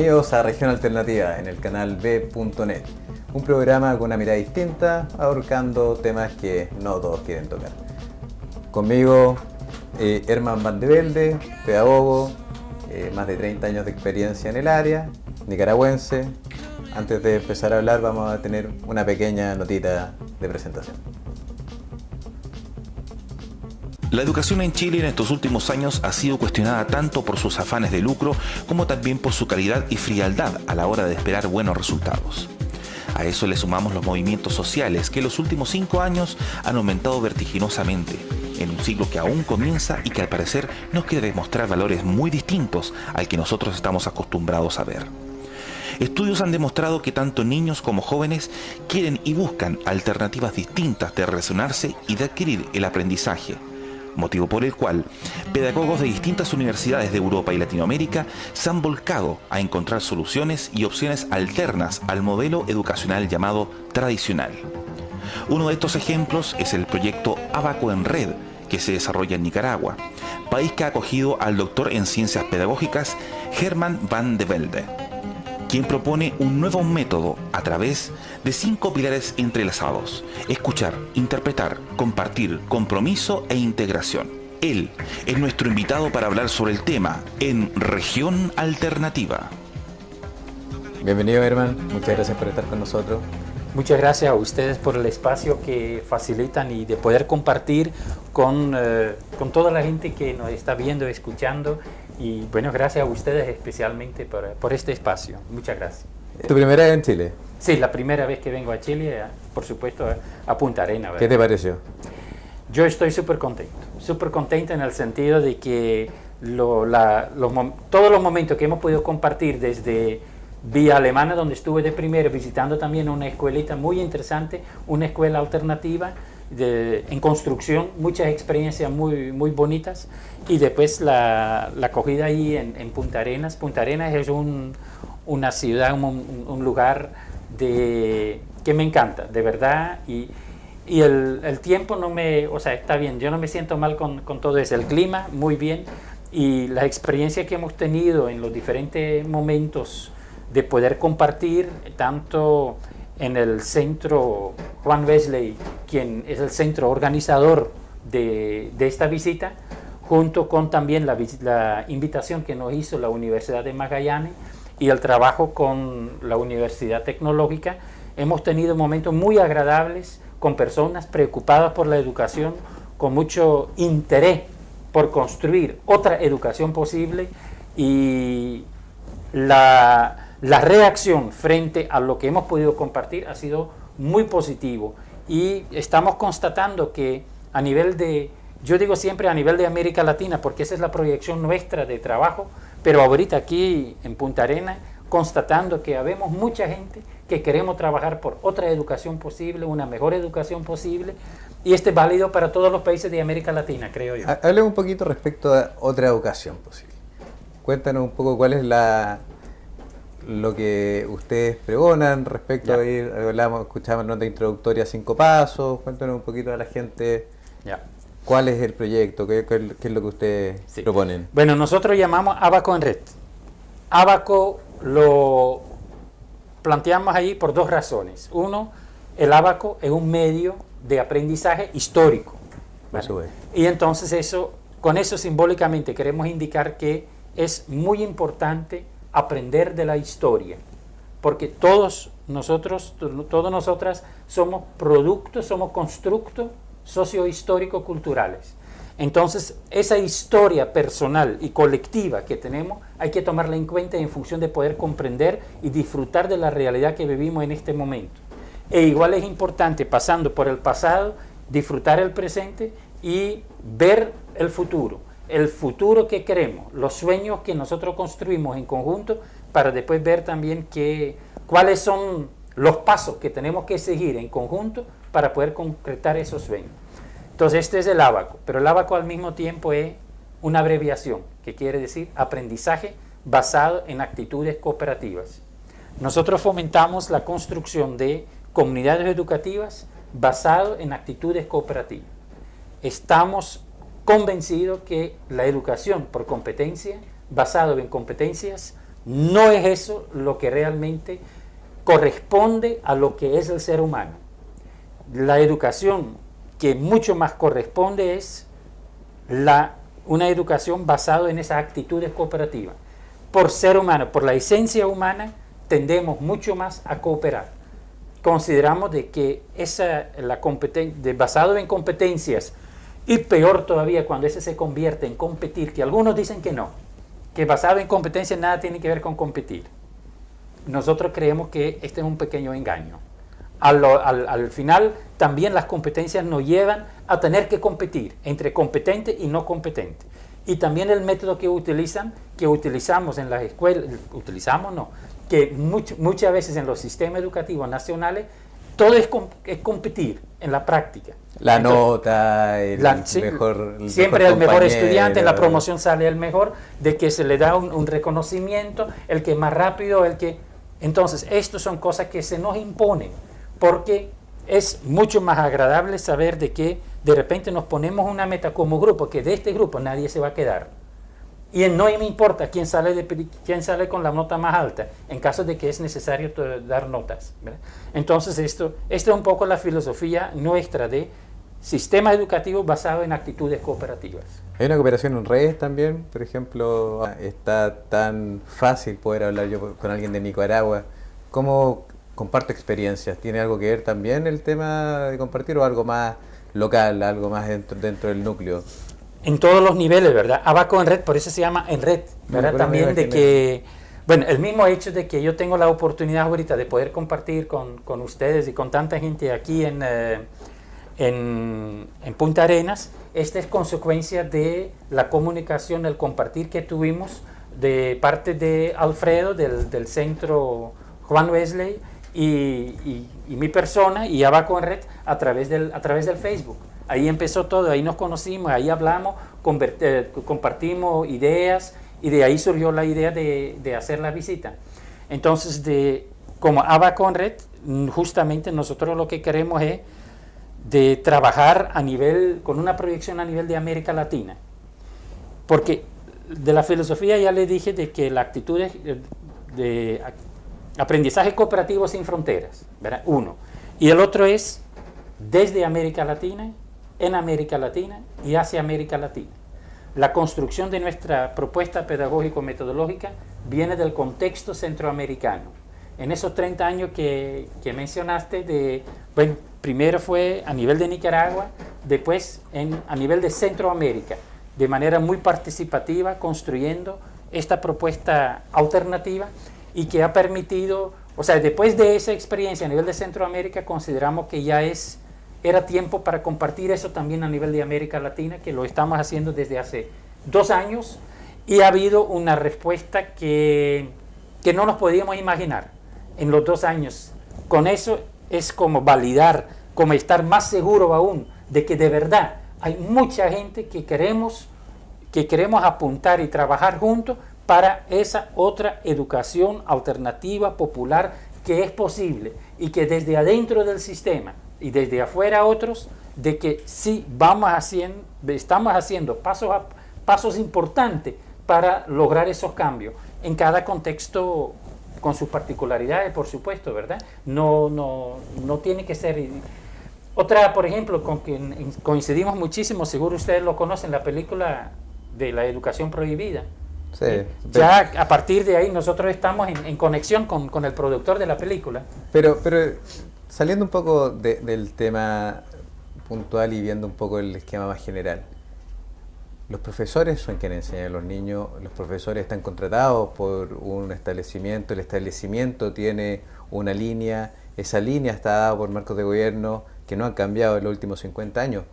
Bienvenidos a Región Alternativa en el canal B.net, un programa con una mirada distinta, abarcando temas que no todos quieren tocar. Conmigo, eh, Herman Van de Velde, pedagogo, eh, más de 30 años de experiencia en el área, nicaragüense. Antes de empezar a hablar vamos a tener una pequeña notita de presentación. La educación en Chile en estos últimos años ha sido cuestionada tanto por sus afanes de lucro como también por su calidad y frialdad a la hora de esperar buenos resultados. A eso le sumamos los movimientos sociales que en los últimos cinco años han aumentado vertiginosamente, en un siglo que aún comienza y que al parecer nos quiere demostrar valores muy distintos al que nosotros estamos acostumbrados a ver. Estudios han demostrado que tanto niños como jóvenes quieren y buscan alternativas distintas de relacionarse y de adquirir el aprendizaje, motivo por el cual pedagogos de distintas universidades de Europa y Latinoamérica se han volcado a encontrar soluciones y opciones alternas al modelo educacional llamado tradicional. Uno de estos ejemplos es el proyecto Abaco en Red, que se desarrolla en Nicaragua, país que ha acogido al doctor en ciencias pedagógicas Herman van de Velde quien propone un nuevo método a través de cinco pilares entrelazados. Escuchar, interpretar, compartir, compromiso e integración. Él es nuestro invitado para hablar sobre el tema en Región Alternativa. Bienvenido Herman, muchas gracias por estar con nosotros. Muchas gracias a ustedes por el espacio que facilitan y de poder compartir con, eh, con toda la gente que nos está viendo, escuchando y bueno, gracias a ustedes especialmente por, por este espacio. Muchas gracias. ¿Tu primera vez en Chile? Sí, la primera vez que vengo a Chile, por supuesto, a Punta Arena. ¿Qué te pareció? Yo estoy súper contento, súper contento en el sentido de que lo, la, los, todos los momentos que hemos podido compartir desde Vía Alemana, donde estuve de primero, visitando también una escuelita muy interesante, una escuela alternativa, en construcción, muchas experiencias muy, muy bonitas. Y después la, la acogida ahí en, en, Punta Arenas. Punta Arenas es un, una ciudad, un, un, lugar de, que me encanta, de verdad, y, y el, el, tiempo no me, o sea, está bien, yo no me siento mal con, con todo eso, el clima muy bien. Y la experiencia que hemos tenido en los diferentes momentos de poder compartir tanto en el centro Juan Wesley, quien es el centro organizador de, de esta visita, junto con también la, la, invitación que nos hizo la Universidad de Magallanes y el trabajo con la Universidad Tecnológica, hemos tenido momentos muy agradables con personas preocupadas por la educación, con mucho interés por construir otra educación posible y la, la reacción frente a lo que hemos podido compartir ha sido muy positivo y estamos constatando que a nivel de, yo digo siempre a nivel de América Latina, porque esa es la proyección nuestra de trabajo, pero ahorita aquí en Punta Arena, constatando que habemos mucha gente que queremos trabajar por otra educación posible, una mejor educación posible, y este es válido para todos los países de América Latina, creo yo. Hable un poquito respecto a otra educación posible. Cuéntanos un poco cuál es la, lo que ustedes pregonan respecto ya. a ir, hablamos, escuchamos nota introductoria cinco pasos, cuéntanos un poquito a la gente ya. cuál es el proyecto, qué, qué, qué es lo que ustedes sí. proponen. Bueno, nosotros llamamos Abaco en Red. Abaco lo planteamos ahí por dos razones. Uno, el Abaco es un medio de aprendizaje histórico. Eso es. Y entonces eso, con eso simbólicamente queremos indicar que es muy importante aprender de la historia, porque todos nosotros, todas nosotras somos productos, somos constructos sociohistórico-culturales. Entonces, esa historia personal y colectiva que tenemos hay que tomarla en cuenta en función de poder comprender y disfrutar de la realidad que vivimos en este momento. E igual es importante, pasando por el pasado, disfrutar el presente y ver el futuro el futuro que queremos, los sueños que nosotros construimos en conjunto, para después ver también que, cuáles son los pasos que tenemos que seguir en conjunto para poder concretar esos sueños. Entonces este es el ABACO, pero el ABACO al mismo tiempo es una abreviación, que quiere decir aprendizaje basado en actitudes cooperativas. Nosotros fomentamos la construcción de comunidades educativas basado en actitudes cooperativas. Estamos convencido que la educación por competencia, basado en competencias, No es eso lo que realmente corresponde a lo que es el ser humano. La educación que mucho más corresponde es la, una educación basada en esas actitudes cooperativas. Por ser humano, por la esencia humana, tendemos mucho más a cooperar. Consideramos de que esa, la basado en competencias, y peor todavía cuando ese se convierte en competir, que algunos dicen que no, que basado en competencias nada tiene que ver con competir. Nosotros creemos que este es un pequeño engaño. Al, al, final también las competencias nos llevan a tener que competir entre competente y no competente. Y también el método que utilizan, que utilizamos en las escuelas, utilizamos no, que muchas veces en los sistemas educativos nacionales, todo es, es competir en la práctica. La nota, el mejor. siempre el mejor estudiante, en la promoción sale el mejor, de que se le da un, un reconocimiento, el que más rápido, el que. Entonces, estas son cosas que se nos imponen porque es mucho más agradable saber de que de repente nos ponemos una meta como grupo, que de este grupo nadie se va a quedar. Y no me importa quién sale, de, quién sale con la nota más alta, en caso de que es necesario dar notas. Entonces, esto, esta es un poco la filosofía nuestra de sistema educativo basado en actitudes cooperativas. Hay una cooperación en redes también, por ejemplo, está tan fácil poder hablar yo con alguien de Nicaragua. ¿Cómo comparto experiencias. ¿Tiene algo que ver también el tema de compartir o algo más local, algo más dentro, dentro del núcleo? En todos los niveles, ¿verdad? Abaco en red, por eso se llama en red, ¿verdad? también de que, bueno, el mismo hecho de que yo tengo la oportunidad ahorita de poder compartir con, con ustedes y con tanta gente aquí en, eh, en, en, Punta Arenas, esta es consecuencia de la comunicación, el compartir que tuvimos de parte de Alfredo del, del centro Juan Wesley y, mi persona y Abaco en Red a través, del, a través del Facebook. Ahí empezó todo, ahí nos conocimos, ahí hablamos, eh, compartimos ideas y de ahí surgió la idea de, hacer la visita. Entonces, de, como Abaco en Red, justamente nosotros lo que queremos es de trabajar a nivel, con una proyección a nivel de América Latina. Porque de la filosofía ya le dije de que la actitud de, de Aprendizaje cooperativo sin fronteras. Uno. Y el otro es desde América Latina, en América Latina y hacia América Latina. La construcción de nuestra propuesta pedagógico-metodológica viene del contexto centroamericano. En esos 30 años que, que mencionaste, de, bueno, primero fue a nivel de Nicaragua, después en, a nivel de Centroamérica, de manera muy participativa, construyendo esta propuesta alternativa y que ha permitido, o sea, después de esa experiencia a nivel de Centroamérica, consideramos que ya es, era tiempo para compartir eso también a nivel de América Latina, que lo estamos haciendo desde hace dos años y ha habido una respuesta que, que no nos podíamos imaginar en los dos años. Con eso es como validar, como estar más seguro aún de que de verdad hay mucha gente que queremos, que queremos apuntar y trabajar juntos para esa otra educación alternativa, popular, que es posible y que desde adentro del sistema y desde afuera otros, de que sí vamos haciendo, estamos haciendo pasos, pasos importantes para lograr esos cambios en cada contexto con sus particularidades, por supuesto, ¿verdad? No, no, no tiene que ser... Otra, por ejemplo, con quien coincidimos muchísimo, seguro ustedes lo conocen, la película de la educación prohibida. Ya a partir de ahí nosotros estamos en, conexión con, el productor de la película. Pero, pero saliendo un poco del tema puntual y viendo un poco el esquema más general, los profesores son quienes enseñan a los niños, los profesores están contratados por un establecimiento, el establecimiento tiene una línea, esa línea está dada por marcos de gobierno que no han cambiado en los últimos 50 años.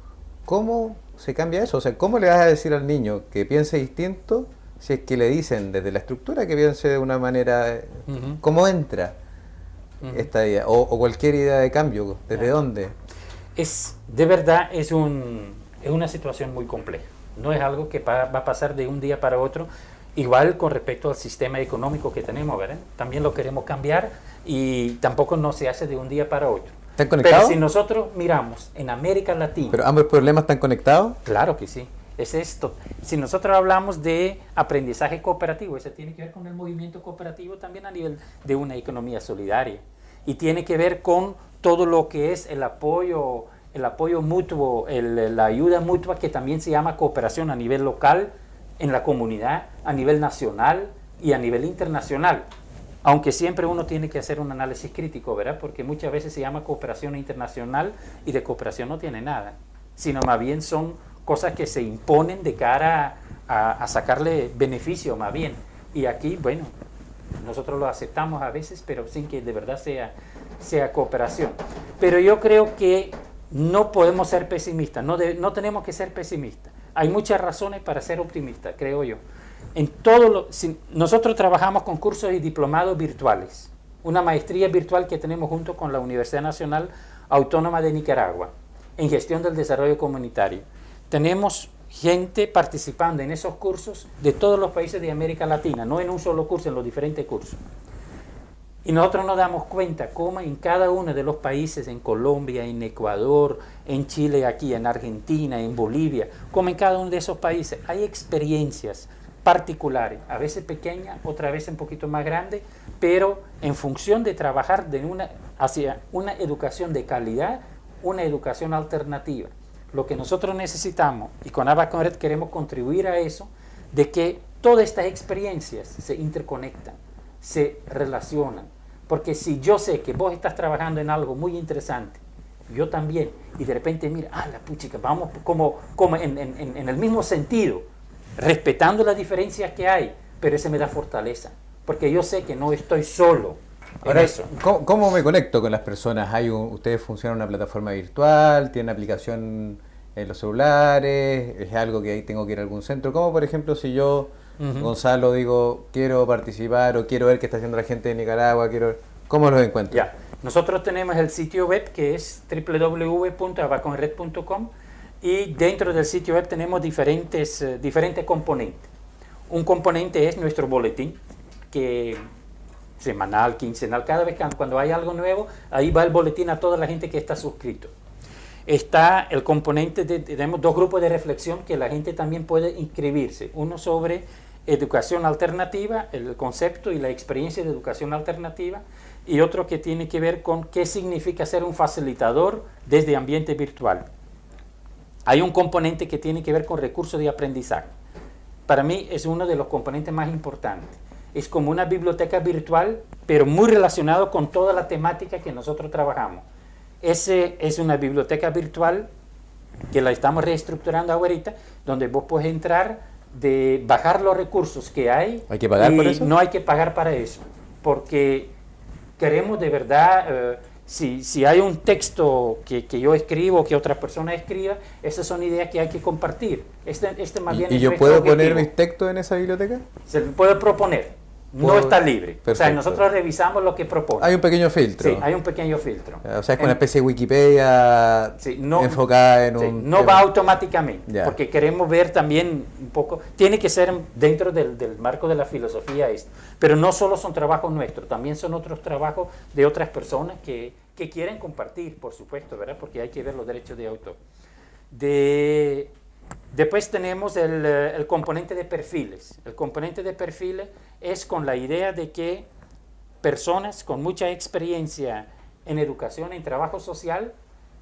¿Cómo se cambia eso? O sea, ¿cómo le vas a decir al niño que piense distinto si es que le dicen desde la estructura que piense de una manera, ¿cómo entra esta idea? O, cualquier idea de cambio, ¿desde dónde? Es, de verdad, es, un, es una situación muy compleja. No es algo que va, a pasar de un día para otro. Igual con respecto al sistema económico que tenemos, ¿verdad? También lo queremos cambiar y tampoco no se hace de un día para otro. ¿Están conectados? Pero si nosotros miramos en América Latina... ¿Pero ambos problemas están conectados? Claro que sí. Es esto. Si nosotros hablamos de aprendizaje cooperativo, eso tiene que ver con el movimiento cooperativo también a nivel de una economía solidaria. Y tiene que ver con todo lo que es el apoyo, el apoyo mutuo, la ayuda mutua que también se llama cooperación a nivel local, en la comunidad, a nivel nacional y a nivel internacional. Aunque siempre uno tiene que hacer un análisis crítico, ¿verdad? Porque muchas veces se llama cooperación internacional y de cooperación no tiene nada, sino más bien son cosas que se imponen de cara a, sacarle beneficio, más bien. Y aquí, bueno, nosotros lo aceptamos a veces, pero sin que de verdad sea, sea cooperación. Pero yo creo que no podemos ser pesimistas, no, no tenemos que ser pesimistas. Hay muchas razones para ser optimistas, creo yo. En todo lo, nosotros trabajamos con cursos y diplomados virtuales, una maestría virtual que tenemos junto con la Universidad Nacional Autónoma de Nicaragua en gestión del desarrollo comunitario. Tenemos gente participando en esos cursos de todos los países de América Latina, no en un solo curso, en los diferentes cursos. Y nosotros nos damos cuenta cómo en cada uno de los países, en Colombia, en Ecuador, en Chile, aquí, en Argentina, en Bolivia, como en cada uno de esos países, hay experiencias particulares, a veces pequeñas, otra vez un poquito más grandes, pero en función de trabajar hacia una educación de calidad, una educación alternativa. Lo que nosotros necesitamos, y con Abaconred queremos contribuir a eso, de que todas estas experiencias se interconectan, se relacionan. Porque si yo sé que vos estás trabajando en algo muy interesante, yo también, y de repente mira, ah, la puchica, vamos como, como en, en, el mismo sentido, respetando las diferencias que hay, pero ese me da fortaleza, porque yo sé que no estoy solo. Ahora, eso. ¿cómo, me conecto con las personas? ¿Hay ¿Ustedes funcionan una plataforma virtual? ¿Tienen aplicación en los celulares? ¿Es algo que ahí tengo que ir a algún centro? ¿Cómo, por ejemplo, si yo, Gonzalo, digo, quiero participar o quiero ver qué está haciendo la gente de Nicaragua? quiero ¿Cómo los encuentro? Ya. Nosotros tenemos el sitio web que es www.abaconred.com y dentro del sitio web tenemos diferentes, eh, diferentes componentes. Un componente es nuestro boletín, que semanal, quincenal, cada vez que cuando hay algo nuevo, ahí va el boletín a toda la gente que está suscrito. Está el componente de, tenemos dos grupos de reflexión que la gente también puede inscribirse. Uno sobre educación alternativa, el concepto y la experiencia de educación alternativa, y otro que tiene que ver con qué significa ser un facilitador desde ambiente virtual. Hay un componente que tiene que ver con recursos de aprendizaje. Para mí es uno de los componentes más importantes. Es como una biblioteca virtual, pero muy relacionado con toda la temática que nosotros trabajamos. Ese es una biblioteca virtual que la estamos reestructurando ahorita, donde vos puedes entrar, de bajar los recursos que hay. ¿Hay que pagar por eso? No hay que pagar para eso, porque queremos de verdad... Eh, si, si hay un texto que, que, yo escribo, que otra persona escriba, esas son ideas que hay que compartir. Este, este más bien ¿Y, yo puedo poner mis textos en esa biblioteca? Se puede proponer no está libre. O sea, nosotros revisamos lo que propone. Hay un pequeño filtro. Sí, hay un pequeño filtro. O sea, es una especie de Wikipedia enfocada en un... No va automáticamente, porque queremos ver también un poco... Tiene que ser dentro del, del, marco de la filosofía esto. Pero no solo son trabajos nuestros, también son otros trabajos de otras personas que, que quieren compartir, por supuesto, ¿verdad? Porque hay que ver los derechos de autor. De Después tenemos eh, el, componente de perfiles. El componente de perfiles es con la idea de que personas con mucha experiencia en educación, en trabajo social,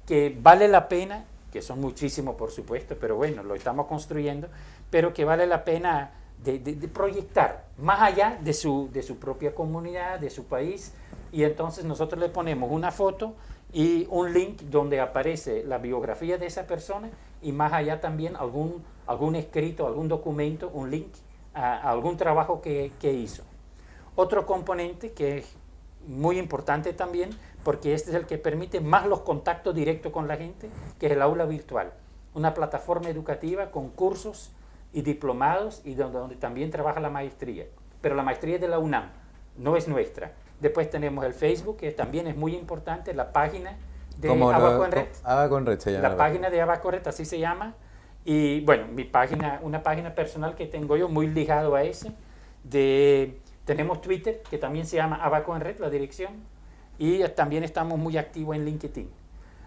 que vale la pena, que son muchísimos por supuesto, pero bueno, lo estamos construyendo, pero que vale la pena de, proyectar más allá de su, de su propia comunidad, de su país, y entonces nosotros le ponemos una foto y un link donde aparece la biografía de esa persona y más allá también algún, algún escrito, algún documento, un link a, algún trabajo que, que, hizo. Otro componente que es muy importante también, porque este es el que permite más los contactos directos con la gente, que es el aula virtual. Una plataforma educativa con cursos y diplomados y donde, donde también trabaja la maestría. Pero la maestría es de la UNAM, no es nuestra. Después tenemos el Facebook, que también es muy importante, la página de. Abaconred se llama. La página de Abaconred, así se llama. Y bueno, mi página, una página personal que tengo yo, muy ligado a ese. De, tenemos Twitter, que también se llama Abaconred, la dirección. Y también estamos muy activos en LinkedIn.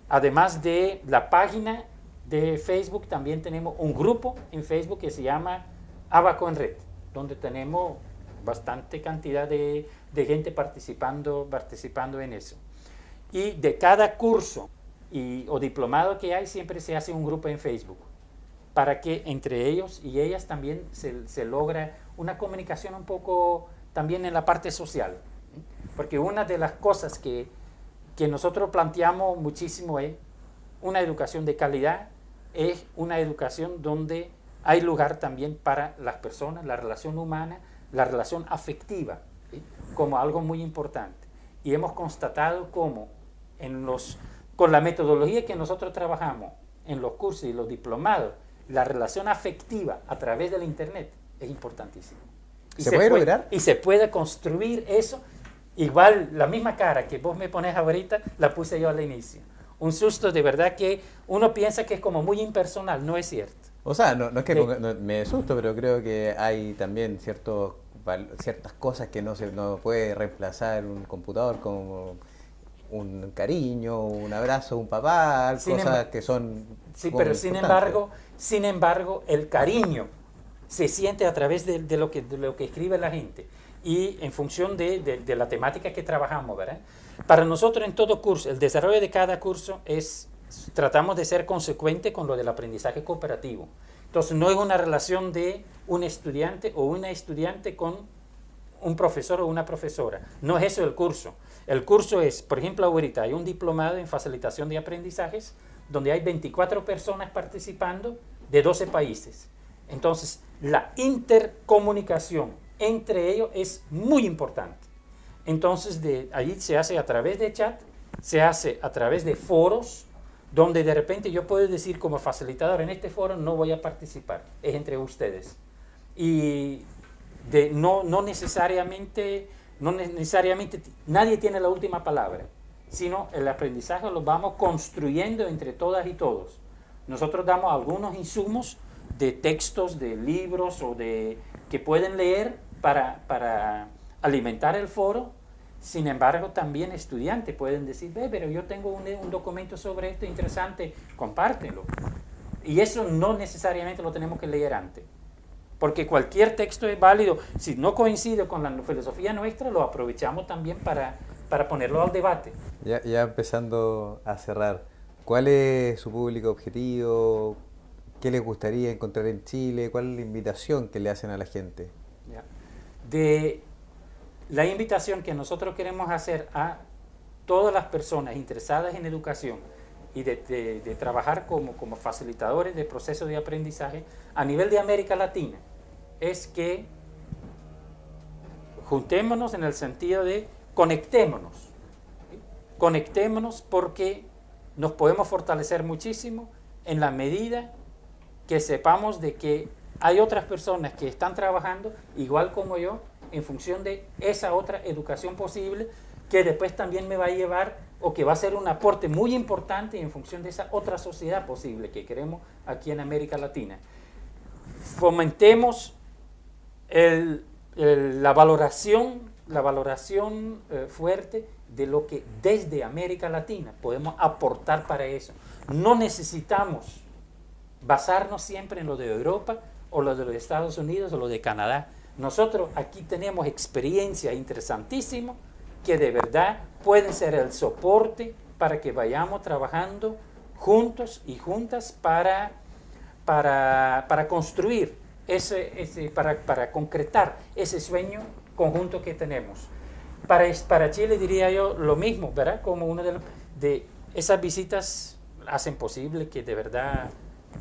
Además de la página de Facebook también tenemos un grupo en Facebook que se llama Abaco en Red, donde tenemos bastante cantidad de, de gente participando, participando en eso. Y de cada curso y, o diplomado que hay, siempre se hace un grupo en Facebook para que entre ellos y ellas también se, se logra una comunicación un poco también en la parte social. Porque una de las cosas que, que nosotros planteamos muchísimo es una educación de calidad, es una educación donde hay lugar también para las personas, la relación humana, la relación afectiva, como algo muy importante. Y hemos constatado cómo en los, con la metodología que nosotros trabajamos en los cursos y los diplomados, la relación afectiva a través del Internet es importantísima. Y ¿Se, puede, lograr? Y se puede construir eso. Igual, la misma cara que vos me pones ahorita, la puse yo al inicio. Un susto de verdad que uno piensa que es como muy impersonal, no es cierto. O sea, no, no es que no, me asusto, pero creo que hay también ciertos, ciertas cosas que no se no puede reemplazar un computador como un cariño, un abrazo, un papá, cosas que son... Sí, pero sin embargo, sin embargo, el cariño se siente a través de, de, lo, que, de lo que escribe la gente y en función de, de, de, la temática que trabajamos, ¿verdad? Para nosotros en todo curso, el desarrollo de cada curso es, tratamos de ser consecuente con lo del aprendizaje cooperativo. Entonces no es una relación de un estudiante o una estudiante con un profesor o una profesora. No es eso el curso. El curso es, por ejemplo, ahorita hay un diplomado en facilitación de aprendizajes donde hay 24 personas participando de 12 países. Entonces, la intercomunicación entre ellos es muy importante. Entonces, de allí se hace a través de chat, se hace a través de foros, donde de repente yo puedo decir como facilitador, en este foro no voy a participar, es entre ustedes. Y de, no, no, necesariamente, no necesariamente nadie tiene la última palabra, sino el aprendizaje lo vamos construyendo entre todas y todos. Nosotros damos algunos insumos de textos, de libros o de que pueden leer para, para alimentar el foro. Sin embargo, también estudiantes pueden decir, ve, pero yo tengo un, un documento sobre esto interesante, compártelo. Y eso no necesariamente lo tenemos que leer antes porque cualquier texto es válido. Si no coincide con la filosofía nuestra, lo aprovechamos también para, para ponerlo al debate. Ya, ya, empezando a cerrar, ¿cuál es su público objetivo? ¿Qué les gustaría encontrar en Chile? ¿Cuál es la invitación que le hacen a la gente? Ya. De la invitación que nosotros queremos hacer a todas las personas interesadas en educación y de, de, de trabajar como, como facilitadores de procesos de aprendizaje a nivel de América Latina es que juntémonos en el sentido de conectémonos. Conectémonos porque nos podemos fortalecer muchísimo en la medida que sepamos de que hay otras personas que están trabajando igual como yo en función de esa otra educación posible que después también me va a llevar o que va a ser un aporte muy importante en función de esa otra sociedad posible que queremos aquí en América Latina. Fomentemos la valoración, la valoración eh, fuerte de lo que desde América Latina podemos aportar para eso. No necesitamos basarnos siempre en lo de Europa o lo de los Estados Unidos o lo de Canadá. Nosotros aquí tenemos experiencia interesantísima que de verdad pueden ser el soporte para que vayamos trabajando juntos y juntas para, para, para construir ese, ese, para, para concretar ese sueño conjunto que tenemos. Para, para Chile diría yo lo mismo, ¿verdad? Como una de, de esas visitas hacen posible que de verdad,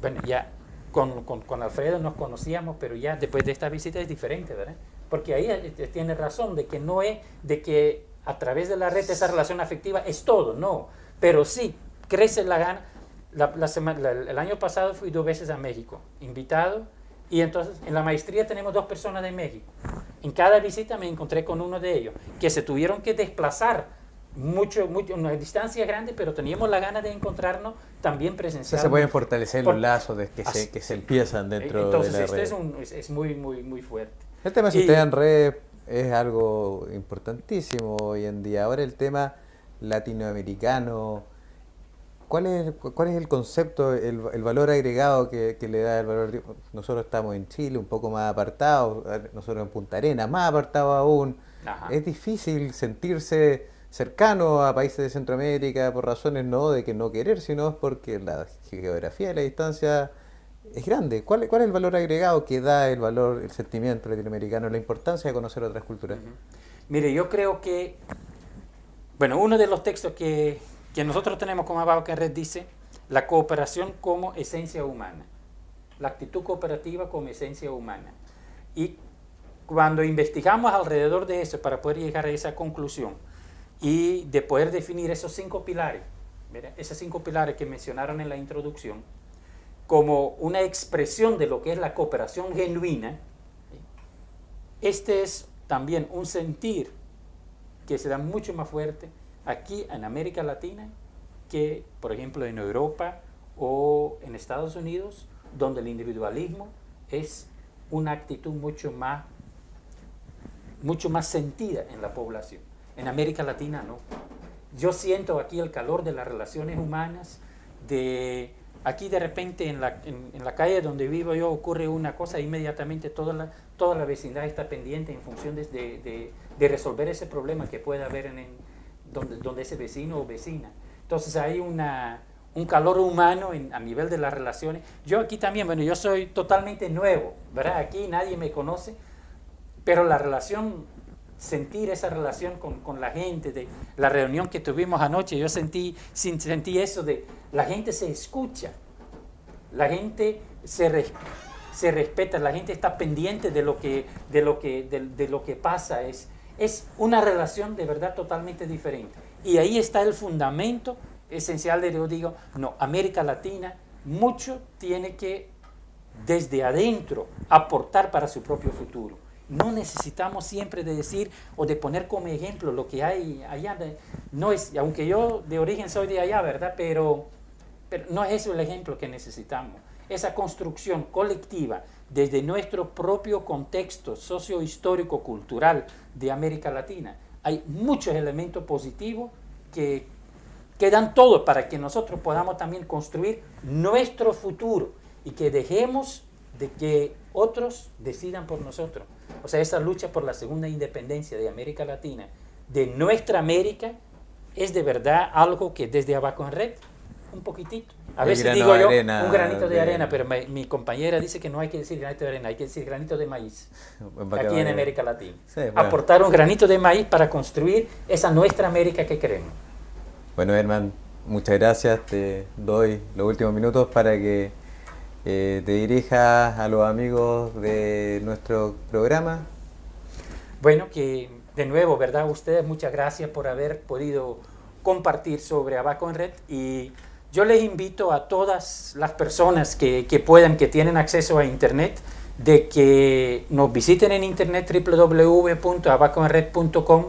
bueno, ya con, con, con, Alfredo nos conocíamos, pero ya después de esta visita es diferente, ¿verdad? Porque ahí tiene razón de que no es de que a través de la red esa relación afectiva es todo, no, pero sí crece la gana. La, la semana, la, el año pasado fui dos veces a México, invitado, y entonces en la maestría tenemos dos personas de México. En cada visita me encontré con uno de ellos, que se tuvieron que desplazar mucho, mucho, una distancia grande, pero teníamos la gana de encontrarnos también presencialmente. se pueden fortalecer Por, los lazos de que, se, que se empiezan dentro entonces, de la este red. Es, un, es, es, muy, muy, muy fuerte. El tema de ustedes en red es algo importantísimo hoy en día. Ahora el tema latinoamericano, ¿Cuál es, ¿Cuál es el concepto, el, valor agregado que, le da el valor? Nosotros estamos en Chile un poco más apartados, nosotros en Punta Arenas más apartados aún. Es difícil sentirse cercano a países de Centroamérica por razones no de que no querer, sino porque la geografía y la distancia es grande. ¿Cuál, ¿Cuál, es el valor agregado que da el valor, el sentimiento latinoamericano, la importancia de conocer otras culturas? Mire, yo creo que, bueno, uno de los textos que, que nosotros tenemos como Abajo Red dice, la cooperación como esencia humana, la actitud cooperativa como esencia humana. Y cuando investigamos alrededor de eso para poder llegar a esa conclusión y de poder definir esos cinco pilares, esos cinco pilares que mencionaron en la introducción, como una expresión de lo que es la cooperación genuina, este es también un sentir que se da mucho más fuerte aquí en América Latina que, por ejemplo, en Europa o en Estados Unidos, donde el individualismo es una actitud mucho más, mucho más sentida en la población. En América Latina no. Yo siento aquí el calor de las relaciones humanas, de Aquí de repente en la, en, la, calle donde vivo yo ocurre una cosa, inmediatamente toda la, toda la vecindad está pendiente en función de, de, de, resolver ese problema que pueda haber en, donde, donde, ese vecino o vecina. Entonces hay una, un calor humano a nivel de las relaciones. Yo aquí también, bueno, yo soy totalmente nuevo, ¿verdad? Aquí nadie me conoce, pero la relación sentir esa relación con, con, la gente, de la reunión que tuvimos anoche, yo sentí, sentí eso de la gente se escucha, la gente se, se respeta, la gente está pendiente de lo que, de lo que, de, lo que pasa, es, es una relación de verdad totalmente diferente. Y ahí está el fundamento esencial de, yo digo, no, América Latina mucho tiene que desde adentro aportar para su propio futuro no necesitamos siempre de decir o de poner como ejemplo lo que hay allá. No es, aunque yo de origen soy de allá, ¿verdad? Pero, pero no es eso el ejemplo que necesitamos. Esa construcción colectiva desde nuestro propio contexto socio-histórico cultural de América Latina. Hay muchos elementos positivos que, que dan todo para que nosotros podamos también construir nuestro futuro y que dejemos de que otros decidan por nosotros. O sea, esa lucha por la segunda independencia de América Latina, de nuestra América, es de verdad algo que desde abajo en red, un poquitito. A veces digo yo un granito de, arena, pero mi, compañera dice que no hay que decir granito de arena, hay que decir granito de maíz, aquí en América Latina. Aportar un granito de maíz para construir esa nuestra América que queremos. Bueno, Herman, muchas gracias. Te doy los últimos minutos para que eh, te dirijas a los amigos de nuestro programa. Bueno, que de nuevo, ¿verdad? Ustedes, muchas gracias por haber podido compartir sobre Abaco en Red y yo les invito a todas las personas que, que puedan, que tienen acceso a Internet, de que nos visiten en Internet www.abacoenred.com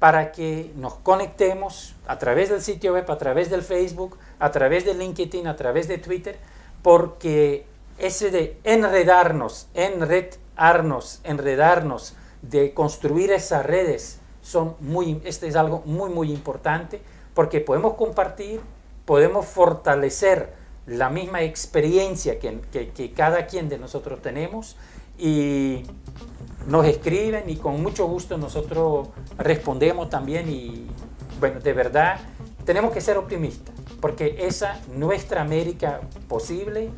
para que nos conectemos a través del sitio web, a través del Facebook, a través de LinkedIn, a través de Twitter, porque ese de enredarnos, enredarnos, enredarnos, de construir esas redes, son muy, este es algo muy, muy importante, porque podemos compartir, podemos fortalecer la misma experiencia que, cada quien de nosotros tenemos y nos escriben y con mucho gusto nosotros respondemos también y bueno, de verdad tenemos que ser optimistas porque esa nuestra América posible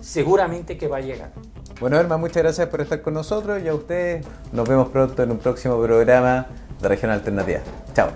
seguramente que va a llegar. Bueno, Herma, muchas gracias por estar con nosotros y a ustedes nos vemos pronto en un próximo programa de Región Alternativa. Chao.